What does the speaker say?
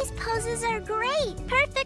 These poses are great. Perfect